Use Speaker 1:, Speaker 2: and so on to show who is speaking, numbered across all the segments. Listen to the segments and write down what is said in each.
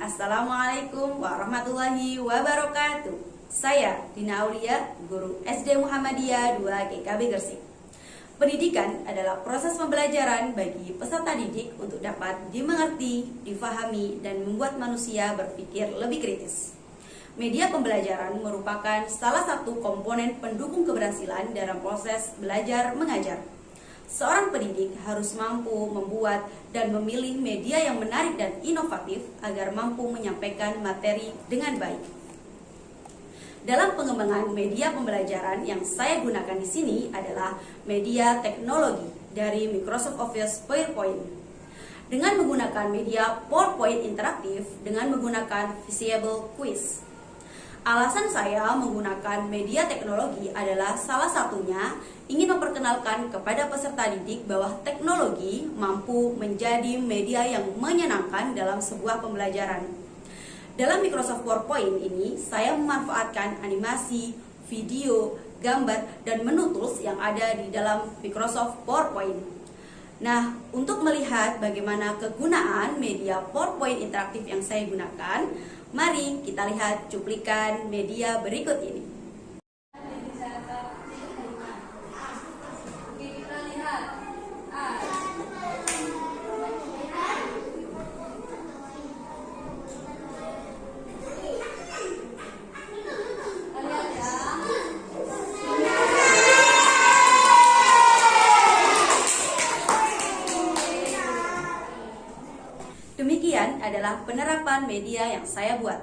Speaker 1: Assalamualaikum warahmatullahi wabarakatuh. Saya Dina Aulia, guru SD Muhammadiyah 2 GKB Gresik. Pendidikan adalah proses pembelajaran bagi peserta didik untuk dapat dimengerti, difahami, dan membuat manusia berpikir lebih kritis. Media pembelajaran merupakan salah satu komponen pendukung keberhasilan dalam proses belajar mengajar. Seorang pendidik harus mampu membuat dan memilih media yang menarik dan inovatif agar mampu menyampaikan materi dengan baik. Dalam pengembangan media pembelajaran yang saya gunakan di sini adalah media teknologi dari Microsoft Office PowerPoint. Dengan menggunakan media PowerPoint interaktif dengan menggunakan visible quiz. Alasan saya menggunakan media teknologi adalah salah satunya ingin memperkenalkan kepada peserta didik bahwa teknologi mampu menjadi media yang menyenangkan dalam sebuah pembelajaran. Dalam Microsoft PowerPoint ini, saya memanfaatkan animasi, video, gambar, dan menu tools yang ada di dalam Microsoft PowerPoint. Nah, untuk melihat bagaimana kegunaan media PowerPoint interaktif yang saya gunakan, mari kita lihat cuplikan media berikut ini. Demikian adalah penerapan media yang saya buat.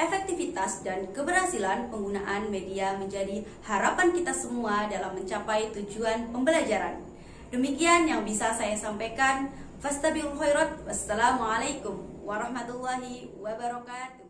Speaker 1: Efektivitas dan keberhasilan penggunaan media menjadi harapan kita semua dalam mencapai tujuan pembelajaran. Demikian yang bisa saya sampaikan. Wassalamualaikum warahmatullahi wabarakatuh.